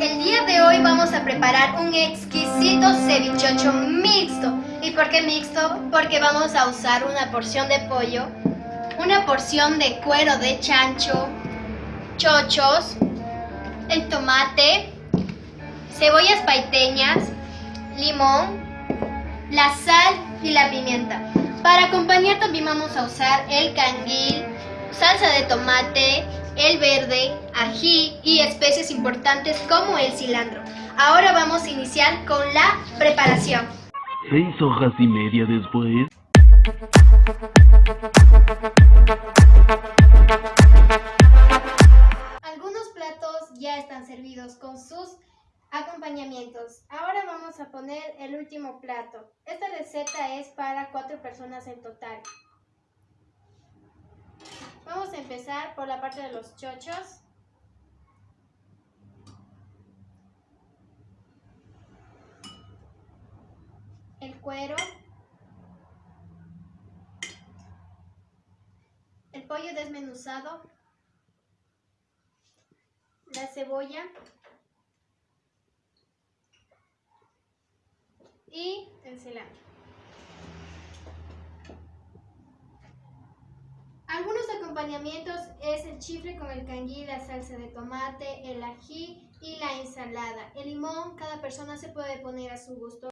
el día de hoy vamos a preparar un exquisito cevichocho mixto. ¿Y por qué mixto? Porque vamos a usar una porción de pollo, una porción de cuero de chancho, chochos, el tomate, cebollas paiteñas, limón, la sal y la pimienta. Para acompañar también vamos a usar el canguil, salsa de tomate, el verde, ají y especies importantes como el cilantro. Ahora vamos a iniciar con la preparación. Seis hojas y media después. Algunos platos ya están servidos con sus acompañamientos. Ahora vamos a poner el último plato. Esta receta es para cuatro personas en total. Empezar por la parte de los chochos. El cuero. El pollo desmenuzado. La cebolla. Y el cilantro. Algunos acompañamientos es el chifle con el canguil, la salsa de tomate, el ají y la ensalada. El limón, cada persona se puede poner a su gusto.